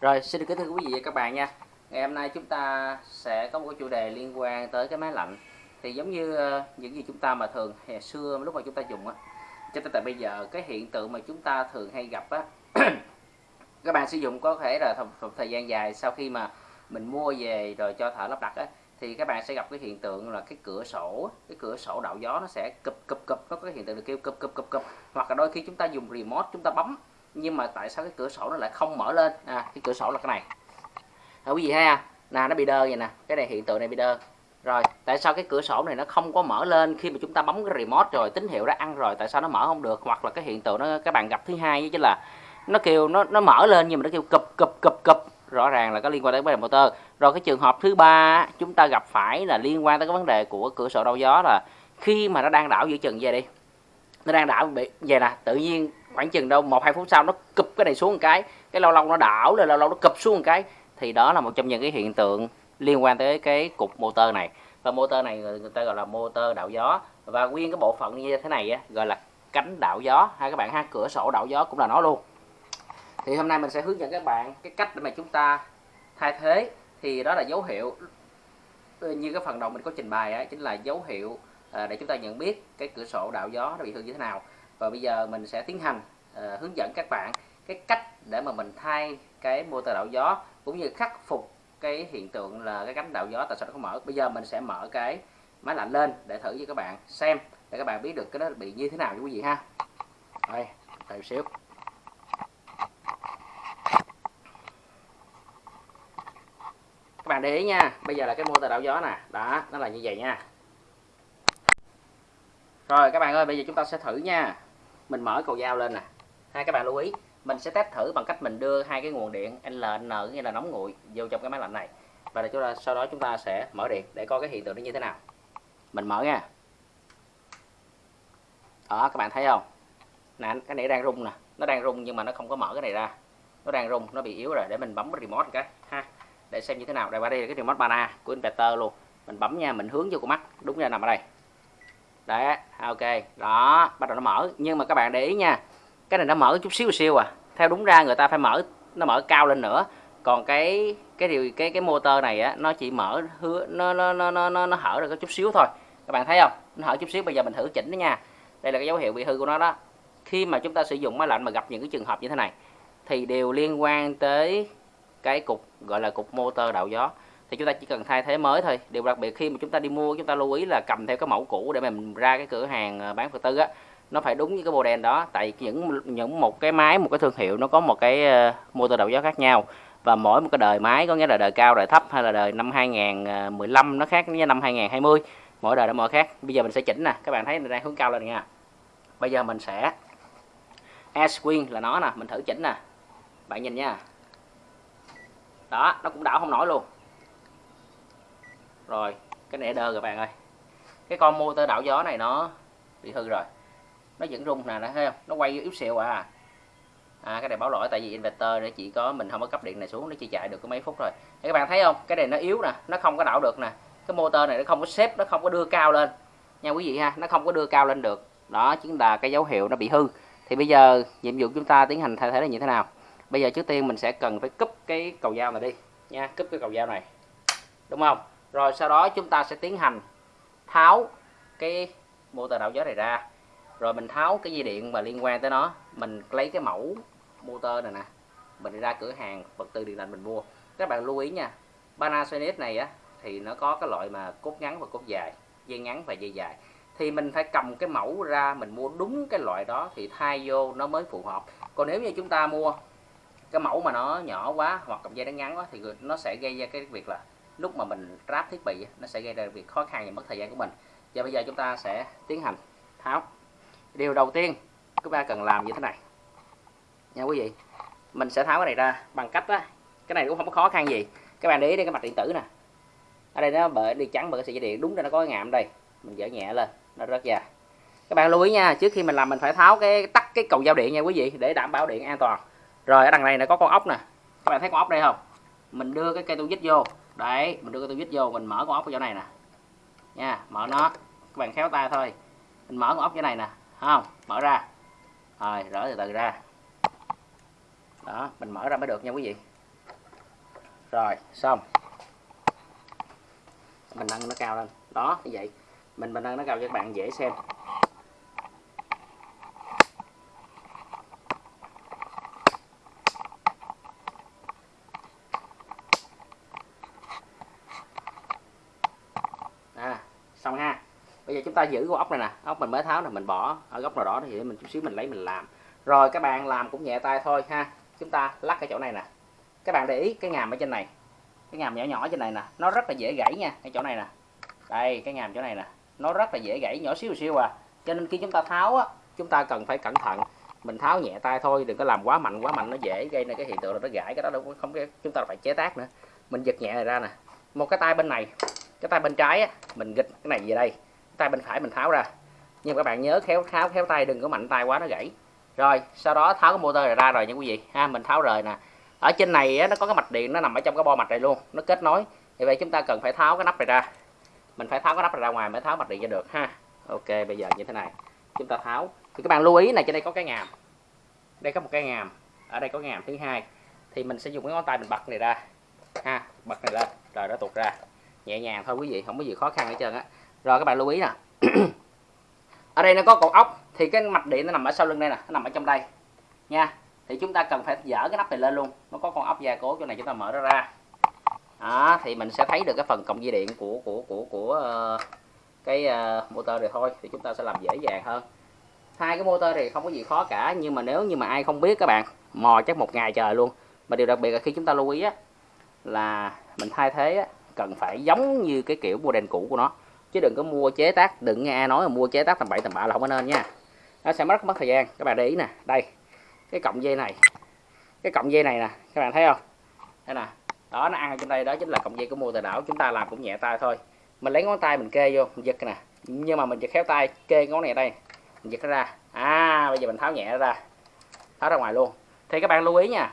Rồi, xin được kính thưa quý vị và các bạn nha. Ngày hôm nay chúng ta sẽ có một chủ đề liên quan tới cái máy lạnh. Thì giống như ờ, những gì chúng ta mà thường hè xưa lúc mà chúng ta dùng á, cho tới tại bây giờ cái hiện tượng mà chúng ta thường hay gặp á, các bạn sử dụng có thể là thời thời gian dài sau khi mà mình mua về rồi cho thợ lắp đặt á, thì các bạn sẽ gặp cái hiện tượng là cái cửa sổ cái cửa sổ đạo gió nó sẽ cụp cụp cụp nó có cái hiện tượng được kêu cụp cụp cụp cụp hoặc là đôi khi chúng ta dùng remote chúng ta bấm nhưng mà tại sao cái cửa sổ nó lại không mở lên? À cái cửa sổ là cái này. À, quý vị thấy à nè nó bị đơ vậy nè. Cái này hiện tượng này bị đơ. Rồi tại sao cái cửa sổ này nó không có mở lên khi mà chúng ta bấm cái remote rồi tín hiệu đã ăn rồi tại sao nó mở không được? Hoặc là cái hiện tượng nó các bạn gặp thứ hai chứ là nó kêu nó nó mở lên nhưng mà nó kêu cụp cụp cụp cụp. Rõ ràng là có liên quan tới vấn đề motor. Rồi cái trường hợp thứ ba chúng ta gặp phải là liên quan tới cái vấn đề của cửa sổ đau gió là khi mà nó đang đảo giữa chừng về đi. Nó đang đảo bị về nè tự nhiên khoảng chừng đâu một hai phút sau nó cụp cái này xuống một cái cái lâu lâu nó đảo rồi lâu lâu nó cụp xuống một cái. Thì đó là một trong những cái hiện tượng liên quan tới cái cục motor này. Và motor này người, ta gọi là motor đạo gió. Và nguyên cái bộ phận như thế này á, gọi là cánh đạo gió. Hay các bạn ha cửa sổ đạo gió cũng là nó luôn. Thì hôm nay mình sẽ hướng dẫn các bạn cái cách để mà chúng ta thay thế. Thì đó là dấu hiệu ừ, như cái phần đầu mình có trình bày ấy, chính là dấu hiệu à, để chúng ta nhận biết cái cửa sổ đạo gió nó bị hư như thế nào và bây giờ mình sẽ tiến hành uh, hướng dẫn các bạn cái cách để mà mình thay cái motor đảo gió cũng như khắc phục cái hiện tượng là cái cánh đảo gió tại sao nó không mở. Bây giờ mình sẽ mở cái máy lạnh lên để thử cho các bạn xem để các bạn biết được cái nó bị như thế nào quý vị ha. Đây đợi xíu. Các bạn để ý nha bây giờ là cái motor đảo gió nè. Đó nó là như vậy nha. Rồi các bạn ơi bây giờ chúng ta sẽ thử nha mình mở cầu dao lên nè. Hai các bạn lưu ý. Mình sẽ test thử bằng cách mình đưa hai cái nguồn điện LN nghĩa là nóng nguội vô trong cái máy lạnh này. Và để chúng ta, sau đó chúng ta sẽ mở điện để coi cái hiện tượng nó như thế nào. Mình mở nha. Đó, các bạn thấy không? Nè cái này đang rung nè. Nó đang rung nhưng mà nó không có mở cái này ra. Nó đang rung, nó bị yếu rồi. Để mình bấm cái remote cái, ha. Để xem như thế nào. Đây, qua đây là cái remote bana của inverter luôn. Mình bấm nha, mình hướng vô con mắt. Đúng ra nằm ở đây đấy ok. Đó bắt đầu nó mở. Nhưng mà các bạn để ý nha cái này nó mở chút xíu xíu à. Theo đúng ra người ta phải mở nó mở cao lên nữa. Còn cái cái điều cái cái motor này á nó chỉ mở hứa nó nó nó nó nó, nó hở được có chút xíu thôi. Các bạn thấy không? Nó hở chút xíu bây giờ mình thử chỉnh đó nha. Đây là cái dấu hiệu bị hư của nó đó. Khi mà chúng ta sử dụng máy lạnh mà gặp những cái trường hợp như thế này thì đều liên quan tới cái cục gọi là cục motor đạo gió thì chúng ta chỉ cần thay thế mới thôi. Điều đặc biệt khi mà chúng ta đi mua, chúng ta lưu ý là cầm theo cái mẫu cũ để mà mình ra cái cửa hàng à, bán phật tư á, nó phải đúng với cái model đó. Tại những những một cái máy, một cái thương hiệu nó có một cái à, motor đầu gió khác nhau. Và mỗi một cái đời máy, có nghĩa là đời cao, đời thấp hay là đời năm 2015 à, nó khác với năm 2020 mỗi đời nó mỗi khác. Bây giờ mình sẽ chỉnh nè. Các bạn thấy mình đang hướng cao lên nha bây giờ mình sẽ S queen là nó nè. Mình thử chỉnh nè. Bạn nhìn nha. Đó, nó cũng đảo không nổi luôn rồi, cái này đơ rồi bạn ơi. Cái con motor đảo gió này nó bị hư rồi. Nó vẫn rung nè, thấy không? Nó quay yếu xìu à. À cái này báo lỗi, tại vì inverter nó chỉ có mình không có cấp điện này xuống, nó chỉ chạy được có mấy phút rồi thì các bạn thấy không? Cái này nó yếu nè, nó không có đảo được nè. Cái motor này nó không có xếp, nó không có đưa cao lên. Nha quý vị ha, nó không có đưa cao lên được. Đó, chính là cái dấu hiệu nó bị hư. Thì bây giờ, nhiệm vụ chúng ta tiến hành thay thế là như thế nào? Bây giờ trước tiên mình sẽ cần phải cúp cái cầu dao này đi nha, cúp cái cầu dao này. Đúng không? Rồi sau đó chúng ta sẽ tiến hành tháo cái motor đảo gió này ra. Rồi mình tháo cái dây điện mà liên quan tới nó. Mình lấy cái mẫu motor này nè. Mình đi ra cửa hàng, vật tư điện lạnh mình mua. Các bạn lưu ý nha, Panasonic này á, thì nó có cái loại mà cốt ngắn và cốt dài, dây ngắn và dây dài. Thì mình phải cầm cái mẫu ra, mình mua đúng cái loại đó thì thay vô nó mới phù hợp. Còn nếu như chúng ta mua cái mẫu mà nó nhỏ quá hoặc cầm dây nó ngắn quá thì nó sẽ gây ra cái việc là lúc mà mình ráp thiết bị nó sẽ gây ra việc khó khăn và mất thời gian của mình. Và bây giờ chúng ta sẽ tiến hành tháo. Điều đầu tiên, chúng ta cần làm như thế này. Nha quý vị, mình sẽ tháo cái này ra bằng cách đó cái này cũng không có khó khăn gì. Các bạn để ý đây cái mặt điện tử nè. Ở đây nó bởi đi trắng bởi sợi dây điện, đúng ra nó có cái ngạm đây. Mình dỡ nhẹ lên, nó rất ra các bạn lưu ý nha, trước khi mình làm mình phải tháo cái, tắt cái cầu giao điện nha quý vị, để đảm bảo điện an toàn. Rồi, ở đằng này nó có con ốc nè. Các bạn thấy con ốc đây không? Mình đưa cái cây tu vít vô đấy, mình đưa cái tu vít vô, mình mở con ốc ở chỗ này nè. Nha, mở nó. Các bạn khéo tay thôi. Mình mở con ốc chỗ này nè không? Mở ra. Rồi, rỡ từ từ ra. Đó, mình mở ra mới được nha quý vị. Rồi, xong. Mình nâng nó cao lên. Đó, như vậy. Mình mình nâng nó cao cho các bạn dễ xem à xong ha. Bây giờ chúng ta giữ con ốc này nè. Ốc mình mới tháo là mình bỏ ở góc nào đó thì mình chút xíu mình lấy mình làm. Rồi các bạn làm cũng nhẹ tay thôi ha. Chúng ta lắc cái chỗ này nè. Các bạn để ý cái ngàm ở trên này. Cái ngàm nhỏ nhỏ trên này nè. Nó rất là dễ gãy nha, cái chỗ này nè. Đây, cái ngàm chỗ này nè. Nó rất là dễ gãy, nhỏ xíu xíu à. Cho nên khi chúng ta tháo á, chúng ta cần phải cẩn thận. Mình tháo nhẹ tay thôi, đừng có làm quá mạnh quá mạnh nó dễ gây nên cái hiện tượng là nó gãy, cái đó đâu không cái chúng ta phải chế tác nữa. Mình giật nhẹ này ra nè. Một cái tay bên này cái tay bên trái á mình gịch cái này về đây. Cái tay bên phải mình tháo ra. Nhưng các bạn nhớ khéo tháo khéo tay đừng có mạnh tay quá nó gãy. Rồi sau đó tháo cái motor này ra rồi nha quý vị. Ha mình tháo rời nè. Ở trên này á, nó có cái mạch điện nó nằm ở trong cái bo mạch này luôn. Nó kết nối. Vì vậy chúng ta cần phải tháo cái nắp này ra. Mình phải tháo cái nắp này ra ngoài mới tháo mạch điện ra được ha. Ok bây giờ như thế này. Chúng ta tháo. Thì các bạn lưu ý này trên đây có cái ngàm. Đây có một cái ngàm. Ở đây có ngàm thứ hai. Thì mình sẽ dùng cái ngón tay mình bật này ra. Ha bật này lên, rồi nó tuột ra nhẹ nhàng thôi quý vị không có gì khó khăn hết trơn á. Rồi các bạn lưu ý nè. Ở đây nó có cột ốc thì cái mạch điện nó nằm ở sau lưng đây nè nó nằm ở trong đây. Nha thì chúng ta cần phải dở cái nắp này lên luôn. Nó có con ốc gia cố chỗ này chúng ta mở nó ra. Đó, thì mình sẽ thấy được cái phần cộng dây điện của của của của uh, cái uh, motor này thôi thì chúng ta sẽ làm dễ dàng hơn. Hai cái motor thì không có gì khó cả nhưng mà nếu như mà ai không biết các bạn mò chắc một ngày trời luôn. Mà điều đặc biệt là khi chúng ta lưu ý á, là mình thay thế á, cần phải giống như cái kiểu model cũ của nó. Chứ đừng có mua chế tác, đừng nghe ai nói là mua chế tác tầm bậy tầm bạ là không có nên nha. Nó sẽ mất mất thời gian. Các bạn để ý nè, đây, cái cọng dây này. Cái cọng dây này nè, các bạn thấy không? Đây nè, đó, nó ăn ở trên đây, đó chính là cọng dây của mua tài đảo chúng ta làm cũng nhẹ tay thôi. Mình lấy ngón tay mình kê vô, mình giật nè. Nhưng mà mình giật khéo tay kê ngón này đây, mình giật nó ra. À bây giờ mình tháo nhẹ nó ra, tháo ra ngoài luôn. Thì các bạn lưu ý nha,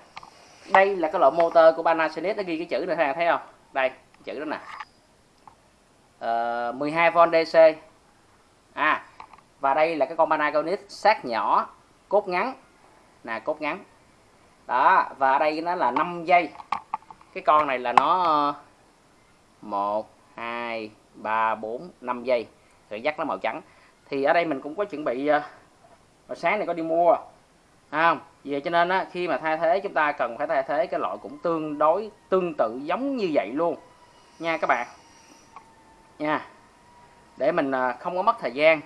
đây là cái loại motor của Panasonic, nó ghi cái chữ này các bạn thấy không? Đây chữ đó nè. Ờ, uh, 12V DC. À và đây là cái con Panasonic sát nhỏ cốt ngắn. Nè cốt ngắn. Đó và đây nó là 5 giây. Cái con này là nó 1 2 3 4 5 giây. Rồi dắt nó màu trắng. Thì ở đây mình cũng có chuẩn bị ờ, hồi sáng này có đi mua không? Vậy cho nên á, khi mà thay thế chúng ta cần phải thay thế cái loại cũng tương đối tương tự giống như vậy luôn nha các bạn. Nha. Để mình à, không có mất thời gian.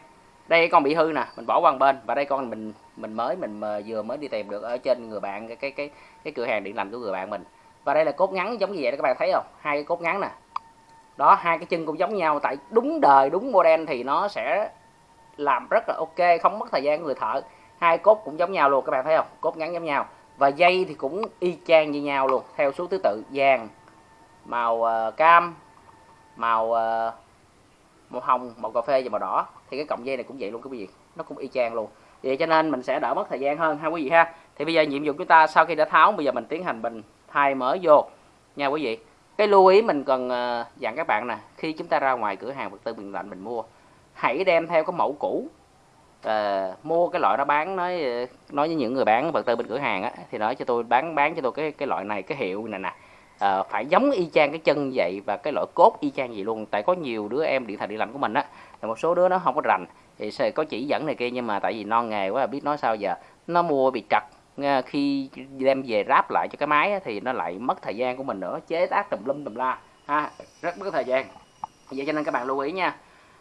Đây con bị hư nè, mình bỏ qua một bên. Và đây con mình mình mới, mình à, vừa mới đi tìm được ở trên người bạn cái cái cái cái cửa hàng điện lạnh của người bạn mình. Và đây là cốt ngắn giống như vậy đó các bạn thấy không? Hai cái cốt ngắn nè. Đó, hai cái chân cũng giống nhau, tại đúng đời, đúng model thì nó sẽ làm rất là ok, không mất thời gian của người thợ. Hai cốt cũng giống nhau luôn, các bạn thấy không? Cốt ngắn giống nhau. Và dây thì cũng y chang như nhau luôn, theo số thứ tự, vàng màu uh, cam màu uh, màu hồng màu cà phê và màu đỏ. Thì cái cọng dây này cũng vậy luôn quý vị. Nó cũng y chang luôn. Vậy cho nên mình sẽ đỡ mất thời gian hơn ha quý vị ha. Thì bây giờ nhiệm vụ chúng ta sau khi đã tháo bây giờ mình tiến hành mình thay mới vô. Nha quý vị cái lưu ý mình cần uh, dặn các bạn nè khi chúng ta ra ngoài cửa hàng vật tư bình lạnh mình mua hãy đem theo cái mẫu cũ. À, mua cái loại nó bán nói nói với những người bán vật tư bên cửa hàng á thì nói cho tôi bán bán cho tôi cái cái loại này cái hiệu này nè à, phải giống y chang cái chân vậy và cái loại cốt y chang vậy luôn. Tại có nhiều đứa em điện thoại điện lạnh của mình á là một số đứa nó không có rành. Thì sẽ có chỉ dẫn này kia nhưng mà tại vì non nghề quá biết nói sao giờ. Nó mua bị trật ờ, khi đem về ráp lại cho cái máy á, thì nó lại mất thời gian của mình nữa. Chế tác tùm lum tùm la. Ha rất mất thời gian. Vậy cho nên các bạn lưu ý nha.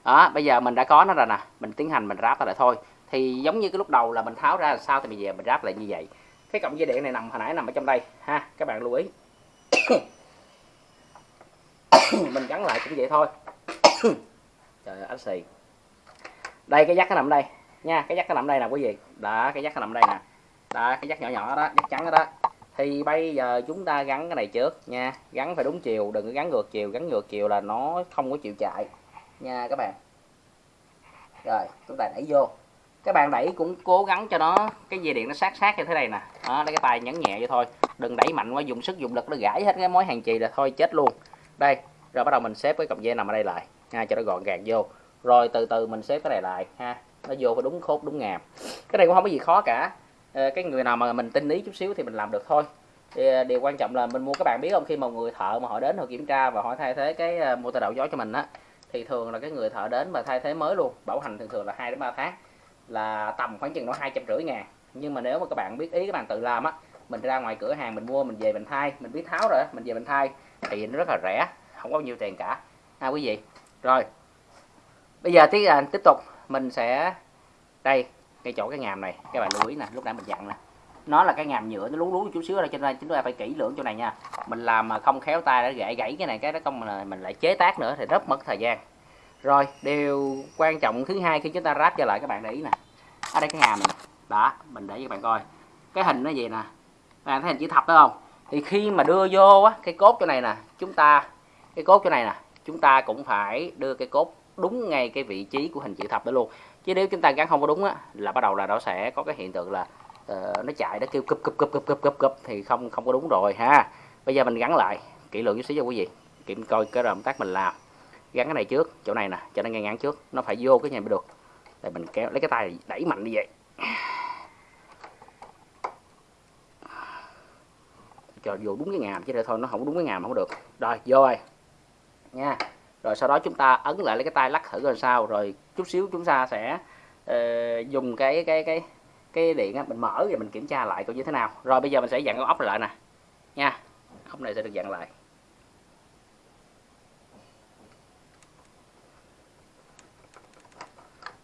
Đó bây giờ mình đã có nó rồi nè. Mình tiến hành mình ráp lại thôi. Thì giống như cái lúc đầu là mình tháo ra sao thì bây giờ mình ráp lại như vậy. Cái cọng dây điện này nằm hồi nãy nằm ở trong đây. Ha các bạn lưu ý. mình gắn lại cũng vậy thôi. Trời ơi ánh xì. Đây cái dắt nó nằm đây. Nha cái dắt nó nằm đây nè quý vị. Đó cái dắt nó nằm đây nè. Đó cái dắt nhỏ nhỏ đó dắt trắng đó, đó. Thì bây giờ chúng ta gắn cái này trước nha. Gắn phải đúng chiều đừng có gắn ngược chiều. Gắn ngược chiều là nó không có chịu chạy. Nha các bạn. Rồi chúng ta đẩy vô. Các bạn đẩy cũng cố gắng cho nó cái dây điện nó sát sát như thế này nè. Đó lấy cái tay nhấn nhẹ vậy thôi đừng đẩy mạnh quá, dùng sức, dùng lực nó gãy hết cái mối hàng chì là thôi, chết luôn. Đây, rồi bắt đầu mình xếp cái cọng dây nằm ở đây lại. Ha cho nó gọn gàng vô. Rồi từ từ mình xếp cái này lại, ha. Nó vô phải đúng khốt, đúng ngàm. Cái này cũng không có gì khó cả. Ờ, cái người nào mà mình tinh ý chút xíu thì mình làm được thôi. Thì ờ, điều quan trọng là mình mua, các bạn biết không, khi mà người thợ mà họ đến họ kiểm tra và họ thay thế cái ờ, motor đầu gió cho mình á, thì thường là cái người thợ đến mà thay thế mới luôn. Bảo hành thường thường là 2 đến 3 tháng, là tầm khoảng chừng nó hai trăm rưỡi ngàn. Nhưng mà nếu mà các bạn biết ý các bạn tự làm á mình ra ngoài cửa hàng mình mua mình về mình thay. Mình biết tháo rồi mình về mình thay. Thì nó rất là rẻ không có nhiều tiền cả. Ha quý vị rồi. Bây giờ tiếp là tiếp tục. Mình sẽ đây cái chỗ cái ngàm này. Các bạn lưu ý nè lúc nãy mình dặn nè. Nó là cái ngàm nhựa nó lú lú chút xíu đây cho nên chúng ta phải kỹ lưỡng chỗ này nha. Mình làm mà không khéo tay đã gãy gãy cái này cái đó công mình, mình lại chế tác nữa thì rất mất thời gian. Rồi điều quan trọng thứ hai khi chúng ta ráp trở lại các bạn để ý nè. Ở đây cái ngàm này. Đó mình để cho các bạn coi. Cái hình nó gì nè bạn thấy hình chữ thập đó không? Thì khi mà đưa vô á cái cốt chỗ này nè chúng ta cái cốt chỗ này nè chúng ta cũng phải đưa cái cốt đúng ngay cái vị trí của hình chữ thập đó luôn. Chứ nếu chúng ta gắn không có đúng á là bắt đầu là nó sẽ có cái hiện tượng là uh, nó chạy nó kêu cúp cúp cúp cúp cúp cúp cúp thì không không có đúng rồi ha. Bây giờ mình gắn lại kỹ lưỡng chút xíu cho quý vị kiểm coi cái động tác mình làm. Gắn cái này trước chỗ này nè cho nó ngay ngắn trước nó phải vô cái này mới được. Để mình kéo lấy cái tay đẩy mạnh như vậy. Cho vô đúng cái ngàm chứ để thôi nó không đúng cái ngàm không được. Rồi vô rồi. Nha. Rồi sau đó chúng ta ấn lại lấy cái tay lắc thử rồi sao. Rồi chút xíu chúng ta sẽ uh, dùng cái cái cái cái điện á, mình mở và mình kiểm tra lại coi như thế nào. Rồi bây giờ mình sẽ dặn cái ốc lại nè. Nha. Ốc này sẽ được dặn lại.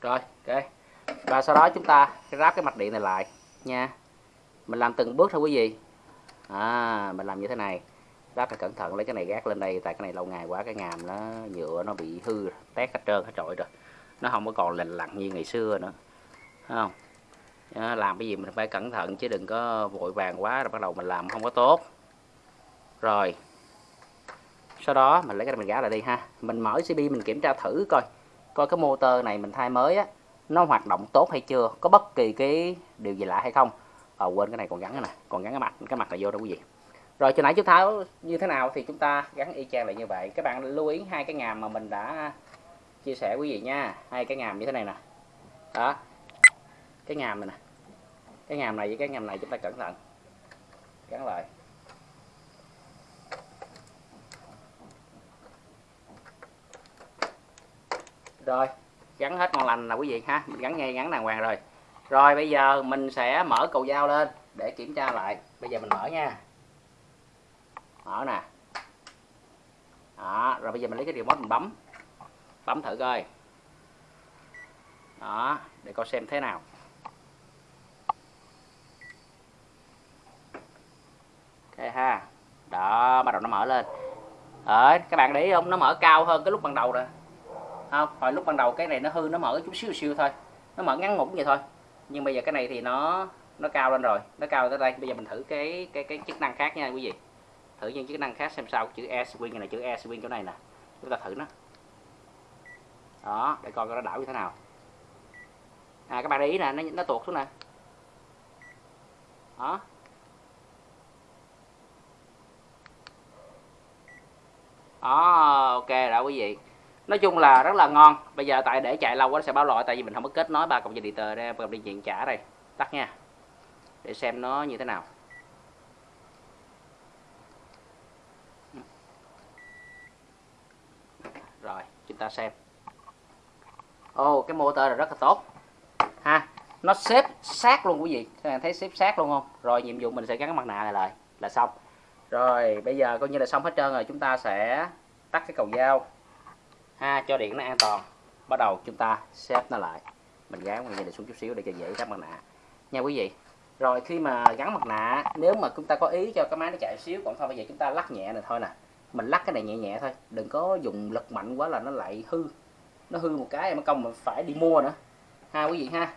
Rồi ok. Và sau đó chúng ta ráp cái mạch điện này lại. Nha. Mình làm từng bước thôi quý vị à, mình làm như thế này. Rất là cẩn thận lấy cái này gác lên đây tại cái này lâu ngày quá cái ngàm nó nhựa nó bị hư tét hết trơn hết trội rồi. Nó không có còn lành lặn như ngày xưa nữa Thấy không? Làm cái gì mình phải cẩn thận chứ đừng có vội vàng quá rồi bắt đầu mình làm không có tốt. Rồi sau đó mình lấy cái này mình gã lại đi ha. Mình mở CB mình kiểm tra thử coi coi cái motor này mình thay mới á nó hoạt động tốt hay chưa có bất kỳ cái điều gì lạ hay không à, quên cái này còn gắn cái này còn gắn cái mặt cái mặt này vô đâu quý vị. Rồi cho nãy chúng tháo như thế nào thì chúng ta gắn y chang lại như vậy. Các bạn lưu ý hai cái ngàm mà mình đã chia sẻ quý vị nha. Hai cái ngàm như thế này nè. Đó. Cái ngàm này nè. Cái ngàm này với cái ngàm này chúng ta cẩn thận. Gắn lại. Rồi gắn hết ngon lành là quý vị ha. Mình gắn ngay gắn đàng hoàng rồi rồi, bây giờ mình sẽ mở cầu dao lên để kiểm tra lại. Bây giờ mình mở nha. Mở nè. Đó, rồi bây giờ mình lấy cái remote mình bấm. Bấm thử coi. Đó, để coi xem thế nào. Ok ha. Đó, bắt đầu nó mở lên. Ở các bạn để ý không? Nó mở cao hơn cái lúc ban đầu rồi. Không, hồi lúc ban đầu cái này nó hư, nó mở chút xíu xíu thôi. Nó mở ngắn ngủn vậy thôi nhưng bây giờ cái này thì nó nó cao lên rồi. Nó cao tới đây. Bây giờ mình thử cái cái cái chức năng khác nha quý vị. Thử những chức năng khác xem sao. Chữ e swing này chữ e swing chỗ này nè. Chúng ta thử nó. Đó để coi nó đảo như thế nào. À các bạn để ý nè nó, nó tuột xuống nè. Đó. Đó ok đã quý vị nói chung là rất là ngon. Bây giờ tại để chạy lâu quá nó sẽ báo lỗi tại vì mình không có kết nối ba cộng dây điện tờ ra cộng dây điện trả đây. Tắt nha. Để xem nó như thế nào. Rồi chúng ta xem. Ô oh, cái motor là rất là tốt. Ha nó xếp sát luôn quý vị. Các bạn thấy xếp sát luôn không? Rồi nhiệm vụ mình sẽ gắn cái mặt nạ này lại là xong. Rồi bây giờ coi như là xong hết trơn rồi. Chúng ta sẽ tắt cái cầu dao ha cho điện nó an toàn. Bắt đầu chúng ta xếp nó lại. Mình gắn cái này xuống chút xíu để cho dễ gắn mặt nạ. Nha quý vị, rồi khi mà gắn mặt nạ, nếu mà chúng ta có ý cho cái máy nó chạy xíu còn thôi, bây giờ chúng ta lắc nhẹ này thôi nè. Mình lắc cái này nhẹ nhẹ thôi, đừng có dùng lực mạnh quá là nó lại hư. Nó hư một cái em công mình phải đi mua nữa. Ha quý vị ha.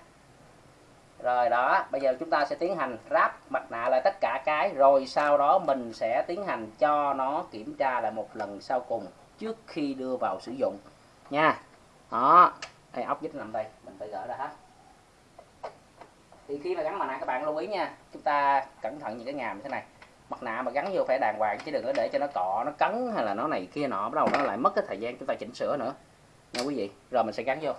Rồi đó, bây giờ chúng ta sẽ tiến hành ráp mặt nạ lại tất cả cái, rồi sau đó mình sẽ tiến hành cho nó kiểm tra lại một lần sau cùng trước khi đưa vào sử dụng. Nha. Đó. Đây ốc vít nằm đây. Mình phải gỡ ra hết. Thì khi mà gắn mặt nạ các bạn lưu ý nha. Chúng ta cẩn thận những cái ngàm như thế này. Mặt nạ mà gắn vô phải đàng hoàng, chứ đừng có để cho nó cọ, nó cắn hay là nó này kia nọ. Bắt đầu nó lại mất cái thời gian chúng ta chỉnh sửa nữa. Nha quý vị. Rồi mình sẽ gắn vô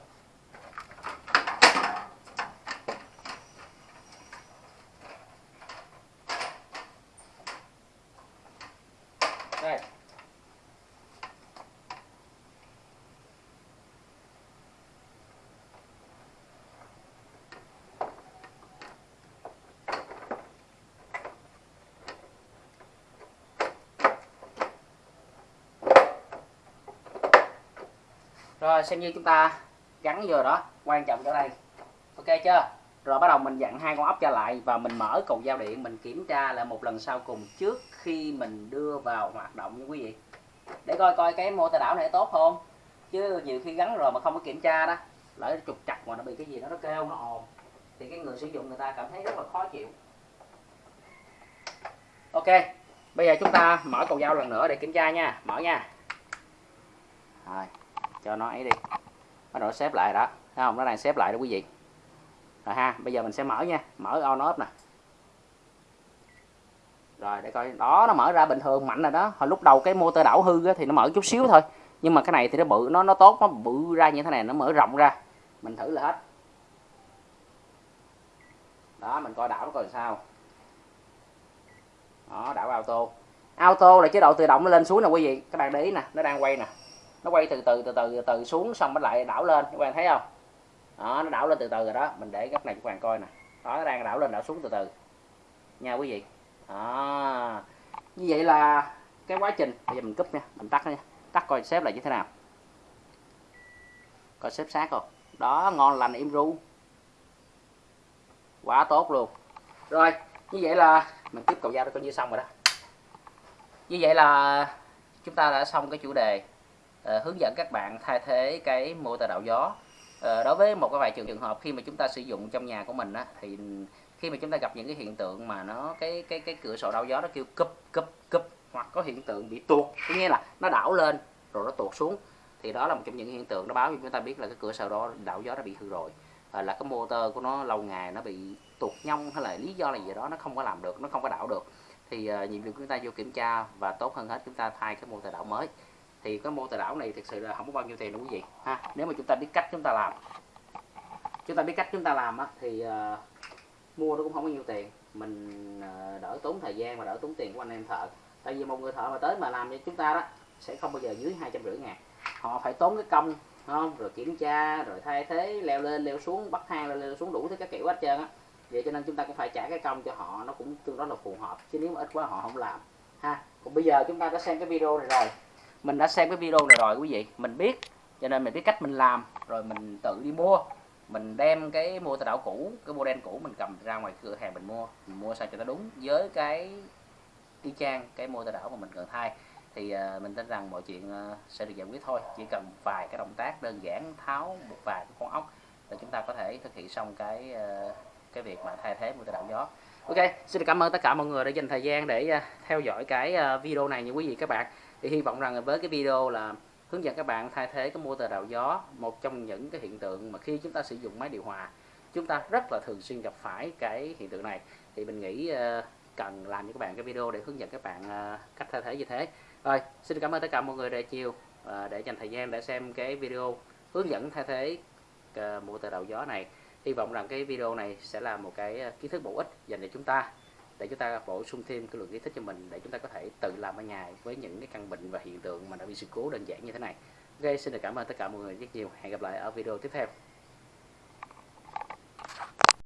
đây rồi xem như chúng ta gắn vô đó quan trọng ở đây. Ok chưa? Rồi bắt đầu mình dặn hai con ốc trở lại và mình mở cầu giao điện mình kiểm tra lại một lần sau cùng trước khi mình đưa vào hoạt động nha quý vị. Để coi coi cái motor đảo này tốt không? Chứ nhiều khi gắn rồi mà không có kiểm tra đó lỡ trục chặt mà nó bị cái gì đó nó kêu. Nó ồn thì cái người sử dụng người ta cảm thấy rất là khó chịu. Ok bây giờ chúng ta mở cầu giao lần nữa để kiểm tra nha. Mở nha. Rồi cho nó ấy đi. Bắt đầu xếp lại đó. Thấy không? Nó đang xếp lại đó quý vị. Rồi ha, bây giờ mình sẽ mở nha. Mở on off nè. Rồi, để coi. Đó, nó mở ra bình thường, mạnh rồi đó. Hồi lúc đầu cái motor đảo hư thì nó mở chút xíu thôi. Nhưng mà cái này thì nó bự, nó nó tốt nó bự ra như thế này nó mở rộng ra. Mình thử là hết. Đó, mình coi đảo nó coi sao. Đó, đảo auto. Auto là chế độ tự động nó lên xuống nè quý vị. Các bạn để ý nè, nó đang quay nè nó quay từ từ từ từ từ, từ xuống xong nó lại đảo lên. Các bạn thấy không? Đó nó đảo lên từ từ rồi đó. Mình để góc này cho các bạn coi nè. Đó nó đang đảo lên đảo xuống từ từ. Nha quý vị. Đó. Như vậy là cái quá trình. Bây giờ mình cúp nha. Mình tắt nha. Tắt coi xếp lại như thế nào. Coi xếp sát không? Đó ngon lành im ru. Quá tốt luôn. Rồi như vậy là mình tiếp cầu dao coi như xong rồi đó. Như vậy là chúng ta đã xong cái chủ đề uh, hướng dẫn các bạn thay thế cái motor đạo gió. Uh, đối với một cái vài trường hợp khi mà chúng ta sử dụng trong nhà của mình á, thì khi mà chúng ta gặp những cái hiện tượng mà nó cái cái cái cửa sổ đảo gió nó kêu cúp cúp cúp hoặc có hiện tượng bị tuột có nghĩa là nó đảo lên rồi nó tuột xuống thì đó là một trong những hiện tượng nó báo cho chúng ta biết là cái cửa sổ đó đảo gió đã bị hư rồi à, là cái motor của nó lâu ngày nó bị tuột nhông hay là lý do là gì đó nó không có làm được nó không có đảo được. Thì uh, nhiệm vụ chúng ta vô kiểm tra và tốt hơn hết chúng ta thay cái motor đảo mới thì cái motor đảo này thực sự là không có bao nhiêu tiền đâu quý vị. Ha nếu mà chúng ta biết cách chúng ta làm. Chúng ta biết cách chúng ta làm á, thì uh, mua nó cũng không có nhiều tiền. Mình uh, đỡ tốn thời gian và đỡ tốn tiền của anh em thợ. Tại vì một người thợ mà tới mà làm cho chúng ta đó sẽ không bao giờ dưới hai trăm rưỡi ngàn. Họ phải tốn cái công không? Rồi kiểm tra rồi thay thế leo lên leo xuống bắt thang leo xuống đủ thứ các kiểu hết trơn á. Vậy cho nên chúng ta cũng phải trả cái công cho họ nó cũng tương đối là phù hợp. Chứ nếu mà ít quá họ không làm. Ha còn bây giờ chúng ta đã xem cái video này rồi mình đã xem cái video này rồi quý vị. Mình biết cho nên mình biết cách mình làm. Rồi mình tự đi mua. Mình đem cái mua tờ đảo cũ cái model cũ mình cầm ra ngoài cửa hàng mình mua. Mình mua sao cho nó đúng với cái y chang cái mua tờ đảo mà mình cần thay. Thì uh, mình tin rằng mọi chuyện uh, sẽ được giải quyết thôi. Chỉ cần vài cái động tác đơn giản tháo một vài cái con ốc là chúng ta có thể thực hiện xong cái uh, cái việc mà thay thế mua tờ đảo gió. Ok xin cảm ơn tất cả mọi người đã dành thời gian để uh, theo dõi cái uh, video này như quý vị các bạn thì hy vọng rằng với cái video là hướng dẫn các bạn thay thế cái motor đảo gió, một trong những cái hiện tượng mà khi chúng ta sử dụng máy điều hòa, chúng ta rất là thường xuyên gặp phải cái hiện tượng này. Thì mình nghĩ ờ, cần làm cho các bạn cái video để hướng dẫn các bạn ờ, cách thay thế như thế. Rồi, xin cảm ơn tất cả mọi người đã chiều ờ, để dành thời gian để xem cái video hướng dẫn thay thế motor đảo gió này. Hy vọng rằng cái video này sẽ là một cái kiến thức bổ ích dành cho chúng ta để chúng ta bổ sung thêm cái lượng kiến thức cho mình để chúng ta có thể tự làm ở nhà với những cái căn bệnh và hiện tượng mà đã bị sự cố đơn giản như thế này. Ok, xin được cảm ơn tất cả mọi người rất nhiều. Hẹn gặp lại ở video tiếp theo.